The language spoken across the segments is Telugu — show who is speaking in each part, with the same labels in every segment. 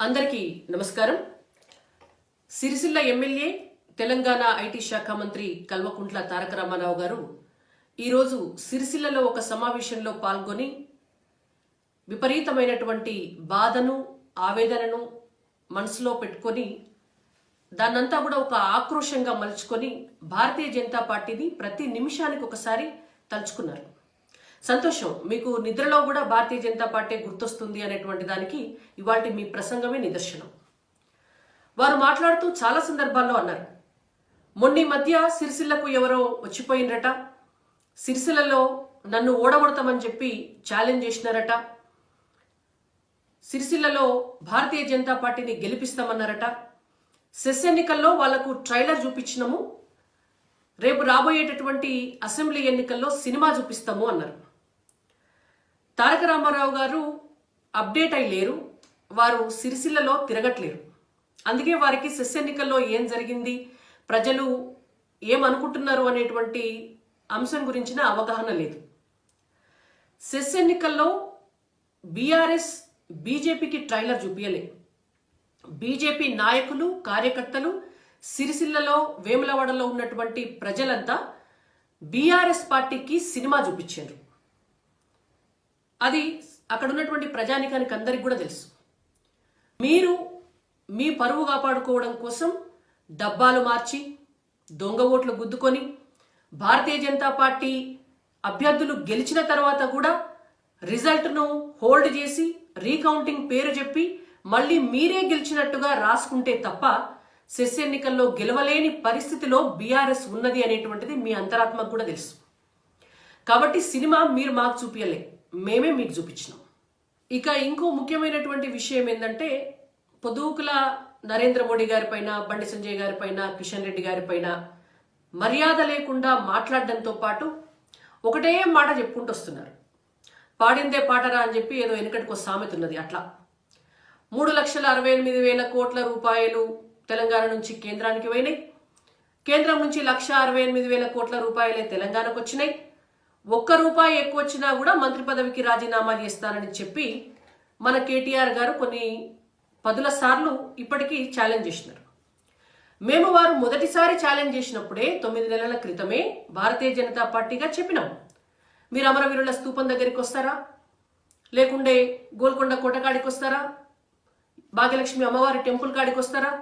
Speaker 1: అందరికీ నమస్కారం. సిరిసిల్ల ఎమ్మెల్యే తెలంగాణ ఐటీ శాఖ మంత్రి కల్వకుంట్ల తారక రామారావు గారు ఈరోజు సిరిసిల్లలో ఒక సమావేశంలో పాల్గొని విపరీతమైనటువంటి బాధను ఆవేదనను మనసులో పెట్టుకొని దాన్నంతా కూడా ఒక ఆక్రోషంగా మలుచుకొని భారతీయ జనతా పార్టీని ప్రతి నిమిషానికి ఒకసారి తలుచుకున్నారు. సంతోషం. మీకు నిద్రలో కూడా భారతీయ జనతా పార్టీ గుర్తొస్తుంది అనేటువంటి దానికి ఇవాటి మీ ప్రసంగమే నిదర్శనం. వారు మాట్లాడుతూ చాలా సందర్భాల్లో అన్నారు మొన్న మధ్య సిరిసిల్లకు ఎవరో వచ్చిపోయినరట. సిరిసిల్లలో నన్ను ఓడగొడతామని చెప్పి ఛాలెంజ్ చేసినారట. సిరిసిల్లలో భారతీయ జనతా పార్టీని గెలిపిస్తామన్నారట. సెస్ ఎన్నికల్లో వాళ్ళకు ట్రైలర్ చూపించినాము. రేపు రాబోయేటటువంటి అసెంబ్లీ ఎన్నికల్లో సినిమా చూపిస్తాము అన్నారు. తారక రామారావు గారు అప్డేట్ అయి లేరు. వారు సిరిసిల్లలో తిరగట్లేరు. అందుకే వారికి సెస్ ఎన్నికల్లో ఏం జరిగింది ప్రజలు ఏమనుకుంటున్నారు అనేటువంటి అంశం గురించిన అవగాహన లేదు. సెస్ ఎన్నికల్లో బీఆర్ఎస్ బీజేపీకి ట్రైలర్ చూపించలే బీజేపీ నాయకులు కార్యకర్తలు సిరిసిల్లలో వేములవాడలో ఉన్నటువంటి ప్రజలంతా బీఆర్ఎస్ పార్టీకి సినిమా చూపించారు. అది అక్కడ ఉన్నటువంటి ప్రజానికానికి అందరికి కూడా తెలుసు. మీరు మీ పరువు కాపాడుకోవడం కోసం డబ్బాలు మార్చి దొంగ ఓట్లు గుద్దుకొని భారతీయ జనతా పార్టీ అభ్యర్థులు గెలిచిన తర్వాత కూడా రిజల్ట్ను హోల్డ్ చేసి రీకౌంటింగ్ పేరు చెప్పి మళ్ళీ మీరే గెలిచినట్టుగా రాసుకుంటే తప్ప సెస్ ఎన్నికల్లో గెలవలేని పరిస్థితిలో బీఆర్ఎస్ ఉన్నది అనేటువంటిది మీ అంతరాత్మకు కూడా తెలుసు. కాబట్టి సినిమా మీరు మాకు చూపించలే మేమే మీకు చూపించినాం. ఇక ఇంకో ముఖ్యమైనటువంటి విషయం ఏంటంటే పొదువుకుల నరేంద్ర మోడీ గారిపైన బండి సంజయ్ గారిపైన కిషన్ రెడ్డి గారిపైన మర్యాద లేకుండా మాట్లాడడంతో పాటు ఒకటే మాట చెప్పుకుంటూ వస్తున్నారు. పాడిందే పాటరా అని చెప్పి ఏదో వెనుకటికి ఒక సామెత ఉన్నది అట్లా. మూడు లక్షల అరవై ఎనిమిది వేల కోట్ల రూపాయలు తెలంగాణ నుంచి కేంద్రానికి పోయినాయి. కేంద్రం నుంచి లక్ష అరవై ఎనిమిది వేల కోట్ల రూపాయలే తెలంగాణకు వచ్చినాయి. ఒక్క రూపాయి ఎక్కువ వచ్చినా కూడా మంత్రి పదవికి రాజీనామా చేస్తానని చెప్పి మన కేటీఆర్ గారు కొన్ని పదుల సార్లు ఇప్పటికీ ఛాలెంజ్ చేసినారు. మేము వారు మొదటిసారి ఛాలెంజ్ చేసినప్పుడే తొమ్మిది నెలల క్రితమే భారతీయ జనతా పార్టీగా చెప్పినాం. మీరు అమరవీరుల స్తూపం దగ్గరికి వస్తారా? లేకుండే గోల్కొండ కోటకాడికి వస్తారా? భాగ్యలక్ష్మి అమ్మవారి టెంపుల్ కాడికి వస్తారా?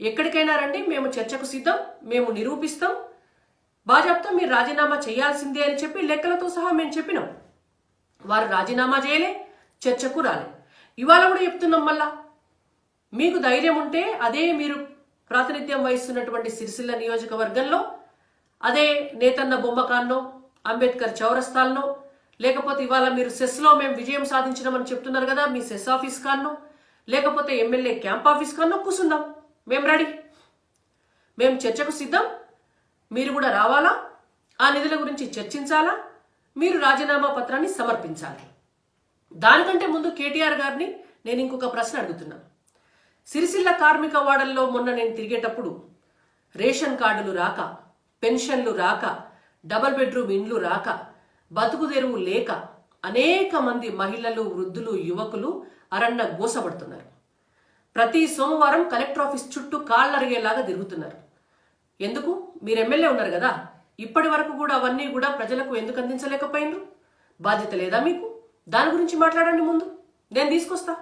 Speaker 1: ఎక్కడికైనా రండి మేము చర్చకు సిద్ధం మేము నిరూపిస్తాం భాజపాతో మీరు రాజీనామా చేయాల్సిందే అని చెప్పి లెక్కలతో సహా మేము చెప్పినాం. వారు రాజీనామా చేయలే చర్చకు రాలే. ఇవాళ కూడా చెప్తున్నాం మళ్ళా. మీకు ధైర్యం ఉంటే అదే మీరు ప్రాతినిధ్యం వహిస్తున్నటువంటి సిరిసిల్ల నియోజకవర్గంలో అదే నేతన్న బొమ్మకాన్నో అంబేద్కర్ చౌరస్తాల్లో లేకపోతే ఇవాళ మీరు సెస్లో మేము విజయం సాధించినామని చెప్తున్నారు కదా మీ సెస్ ఆఫీస్ కాన్నో లేకపోతే ఎమ్మెల్యే క్యాంప్ ఆఫీస్ కాన్నో కూసుందాం. మేము రెడీ. మేము చర్చకు సిద్ధం. మీరు కూడా రావాలా? ఆ నిధుల గురించి చర్చించాలా? మీరు రాజీనామా పత్రాన్ని సమర్పించాలి. దానికంటే ముందు కేటీఆర్ గారిని నేను ఇంకొక ప్రశ్న అడుగుతున్నాను సిరిసిల్ల కార్మిక వాడల్లో మొన్న నేను తిరిగేటప్పుడు రేషన్ కార్డులు రాక పెన్షన్లు రాక డబల్ బెడ్రూమ్ ఇండ్లు రాక బతుకు తెరువు లేక అనేక మంది మహిళలు వృద్ధులు యువకులు అరన్న గోసపడుతున్నారు. ప్రతి సోమవారం కలెక్టర్ ఆఫీస్ చుట్టూ కాళ్ళరిగేలాగా తిరుగుతున్నారు. ఎందుకు? మీరు ఎమ్మెల్యే ఉన్నారు కదా. ఇప్పటి వరకు కూడా అవన్నీ కూడా ప్రజలకు ఎందుకు అందించలేకపోయినరు? బాధ్యత లేదా మీకు? దాని గురించి మాట్లాడండి ముందు. నేను తీసుకొస్తా.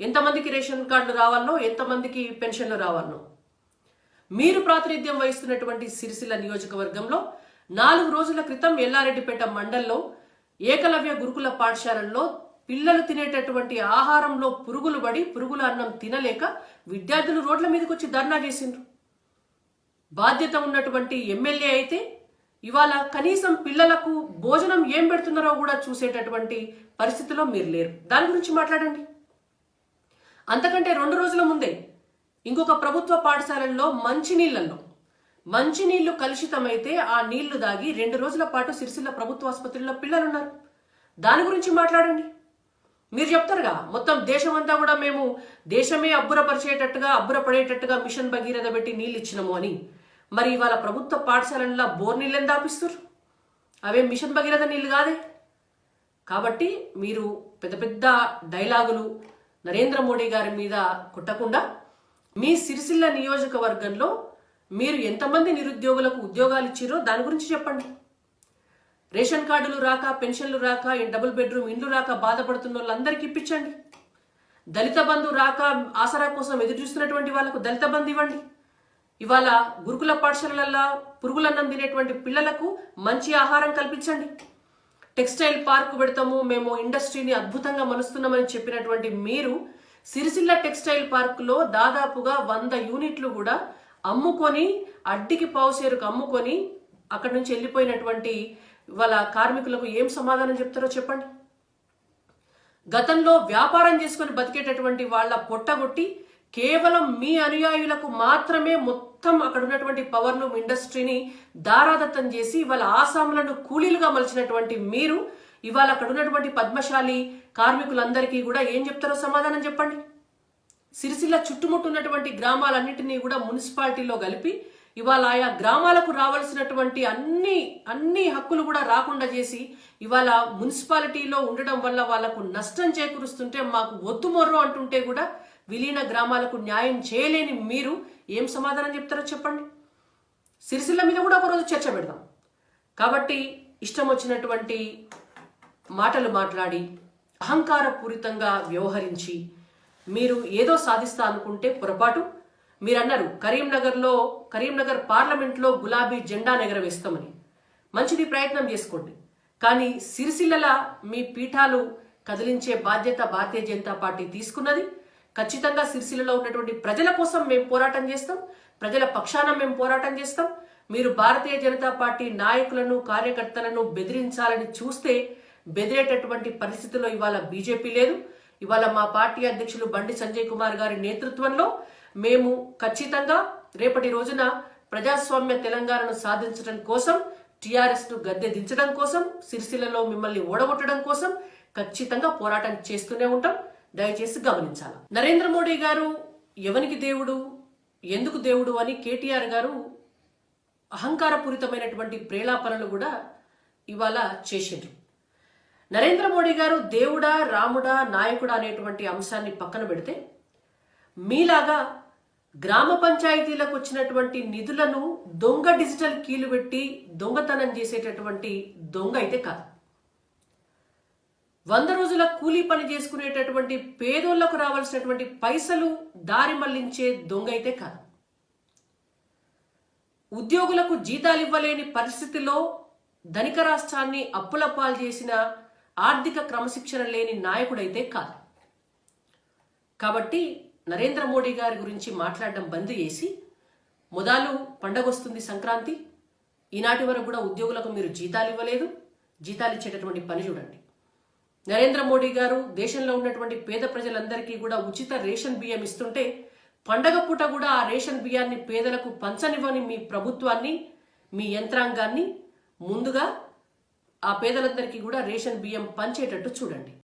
Speaker 1: ఎంతమందికి రేషన్ కార్డులు రావాలనో ఎంతమందికి పెన్షన్లు రావాలనో మీరు ప్రాతినిధ్యం వహిస్తున్నటువంటి సిరిసిల్ల నియోజకవర్గంలో నాలుగు రోజుల క్రితం ఎల్లారెడ్డిపేట మండల్లో ఏకలవ్య గురుకుల పాఠశాలల్లో పిల్లలు తినేటటువంటి ఆహారంలో పురుగులు పడి పురుగుల అన్నం తినలేక విద్యార్థులు రోడ్ల మీదకి వచ్చి ధర్నా చేసిండ్రు. బాధ్యత ఉన్నటువంటి ఎమ్మెల్యే అయితే ఇవాళ కనీసం పిల్లలకు భోజనం ఏం పెడుతున్నారో కూడా చూసేటటువంటి పరిస్థితిలో మీరు లేరు. దాని గురించి మాట్లాడండి. అంతకంటే రెండు రోజుల ముందే ఇంకొక ప్రభుత్వ పాఠశాలల్లో మంచినీళ్ళలో మంచినీళ్ళు కలుషితమైతే ఆ నీళ్ళు దాగి రెండు రోజుల పాటు సిరిసిల్ల ప్రభుత్వ ఆసుపత్రిలో పిల్లలున్నారు. దాని గురించి మాట్లాడండి. మీరు చెప్తారుగా మొత్తం దేశమంతా కూడా మేము దేశమే అబ్బురపరిచేటట్టుగా అబ్బురపడేటట్టుగా మిషన్ భగీరథ పెట్టి నీళ్ళు ఇచ్చినాము అని. మరి ఇవాళ ప్రభుత్వ పాఠశాలల్లో బోర్ నీళ్ళని దాపిస్తారు అవే మిషన్ భగీరథ నీళ్ళు కాదే. కాబట్టి మీరు పెద్ద పెద్ద డైలాగులు నరేంద్ర మోడీ గారి మీద కొట్టకుండా మీ సిరిసిల్ల నియోజకవర్గంలో మీరు ఎంతమంది నిరుద్యోగులకు ఉద్యోగాలు ఇచ్చిరో దాని గురించి చెప్పండి. రేషన్ కార్డులు రాక పెన్షన్లు రాక డబుల్ బెడ్రూమ్ ఇండ్లు రాక బాధపడుతున్న వాళ్ళందరికీ ఇప్పించండి. దళిత బంధు రాక ఆసరా కోసం ఎదురు చూస్తున్నటువంటి వాళ్ళకు దళిత బంధు ఇవ్వండి. ఇవాళ గురుకుల పాఠశాలలలో పురుగులన్నం తినేటువంటి పిల్లలకు మంచి ఆహారం కల్పించండి. టెక్స్టైల్ పార్క్ పెడతాము మేము ఇండస్ట్రీని అద్భుతంగా మలుస్తున్నామని చెప్పినటువంటి మీరు సిరిసిల్ల టెక్స్టైల్ పార్కులో దాదాపుగా వంద యూనిట్లు కూడా అమ్ముకొని అడ్డికి పావుసేరుకు అమ్ముకొని అక్కడి నుంచి వెళ్ళిపోయినటువంటి వాళ్ళ కార్మికులకు ఏం సమాధానం చెప్తారో చెప్పండి. గతంలో వ్యాపారం చేసుకుని బతికేటటువంటి వాళ్ళ పొట్టగొట్టి కేవలం మీ అనుయాయులకు మాత్రమే మొత్తం మొత్తం అక్కడ ఉన్నటువంటి పవర్లూమ్ ఇండస్ట్రీని దారాదత్తం చేసి ఇవాళ ఆసాములను కూలీలుగా మలిచినటువంటి మీరు ఇవాళ అక్కడ ఉన్నటువంటి పద్మశాలి కార్మికులందరికీ కూడా ఏం చెప్తారో సమాధానం చెప్పండి. సిరిసిల్ల చుట్టుముట్టున్నటువంటి గ్రామాలన్నింటినీ కూడా మున్సిపాలిటీలో కలిపి ఇవాళ ఆయా గ్రామాలకు రావాల్సినటువంటి అన్ని అన్ని హక్కులు కూడా రాకుండా చేసి ఇవాళ మున్సిపాలిటీలో ఉండడం వల్ల వాళ్ళకు నష్టం చేకూరుస్తుంటే మాకు ఒత్తుమొర్రు అంటుంటే కూడా విలీన గ్రామాలకు న్యాయం చేయలేని మీరు ఏం సమాధానం చెప్తారో చెప్పండి. సిరిసిల్ల మీద కూడా ఒకరోజు చర్చ పెడదాం. కాబట్టి ఇష్టం వచ్చినటువంటి మాటలు మాట్లాడి అహంకారపూరితంగా వ్యవహరించి మీరు ఏదో సాధిస్తా అనుకుంటే పొరపాటు. మీరన్నారు కరీంనగర్లో కరీంనగర్ పార్లమెంట్లో గులాబీ జెండా ఎగరవేస్తామని మంచిది ప్రయత్నం చేసుకోండి. కానీ సిరిసిల్లల మీ పీఠాలు కదిలించే బాధ్యత భారతీయ జనతా పార్టీ తీసుకున్నది. ఖచ్చితంగా సిరిసిల్లలో ఉన్నటువంటి ప్రజల కోసం మేము పోరాటం చేస్తాం. ప్రజల పక్షాన మేము పోరాటం చేస్తాం. మీరు భారతీయ జనతా పార్టీ నాయకులను కార్యకర్తలను బెదిరించాలని చూస్తే బెదిరేటటువంటి పరిస్థితిలో ఇవాళ బీజేపీ లేదు. ఇవాళ మా పార్టీ అధ్యక్షులు బండి సంజయ్ కుమార్ గారి నేతృత్వంలో మేము ఖచ్చితంగా రేపటి రోజున ప్రజాస్వామ్య తెలంగాణను సాధించడం కోసం టిఆర్ఎస్ను గద్దె దించడం కోసం సిరిసిల్లలో మిమ్మల్ని ఓడగొట్టడం కోసం ఖచ్చితంగా పోరాటం చేస్తూనే ఉంటాం. దయచేసి గమనించాలి? నరేంద్ర మోడీ గారు ఎవనికి దేవుడు ఎందుకు దేవుడు అని కేటీఆర్ గారు అహంకారపూరితమైనటువంటి ప్రేలాపనలు కూడా ఇవాళ చేసిండ్రు. నరేంద్ర మోడీ గారు దేవుడా రాముడా నాయకుడా అనేటువంటి అంశాన్ని పక్కన పెడితే మీలాగా గ్రామ పంచాయతీలకు వచ్చినటువంటి నిధులను దొంగ డిజిటల్ కీలు పెట్టి దొంగతనం చేసేటటువంటి దొంగ అయితే కాదు. వంద రోజుల కూలీ పని చేసుకునేటటువంటి పేదోళ్ళకు రావాల్సినటువంటి పైసలు దారి మళ్ళించే దొంగ అయితే కాదు. ఉద్యోగులకు జీతాలు ఇవ్వలేని పరిస్థితిలో ధనిక రాష్ట్రాన్ని అప్పుల పాలు చేసిన ఆర్థిక క్రమశిక్షణ లేని నాయకుడైతే కాదు. కాబట్టి నరేంద్ర మోడీ గారి గురించి మాట్లాడడం బంద్ చేసి మొదలు పండగ వస్తుంది సంక్రాంతి ఈనాటి వరకు కూడా ఉద్యోగులకు మీరు జీతాలు ఇవ్వలేదు జీతాలు ఇచ్చేటటువంటి పని చూడండి. నరేంద్ర మోడీ గారు దేశంలో ఉన్నటువంటి పేద ప్రజలందరికీ కూడా ఉచిత రేషన్ బియ్యం ఇస్తుంటే పండగ పూట కూడా ఆ రేషన్ బియ్యాన్ని పేదలకు పంచనివ్వని మీ ప్రభుత్వాన్ని మీ యంత్రాంగాన్ని ముందుగా ఆ పేదలందరికీ కూడా రేషన్ బియ్యం పంచేటట్టు చూడండి.